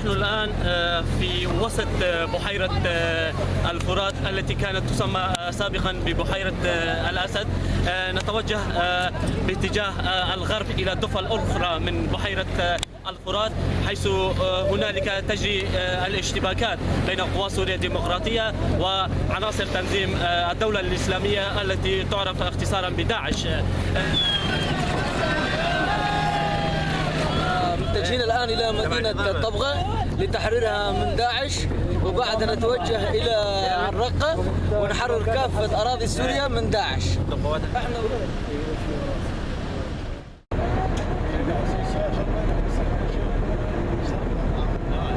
الآن في وسط بحيرة الفرات التي كانت تسمى سابقا ببحيرة الأسد. نتوجه باتجاه الغرب إلى الضفة الأخرى من بحيرة الفرات حيث هنالك تجري الاشتباكات بين قوى سوريا الديمقراطية وعناصر تنظيم الدولة الإسلامية التي تعرف اختصارا بداعش. الآن إلى مدينة طبغة لتحريرها من داعش وبعدها نتوجه إلى الرقة ونحرر كافة أراضي سوريا من داعش.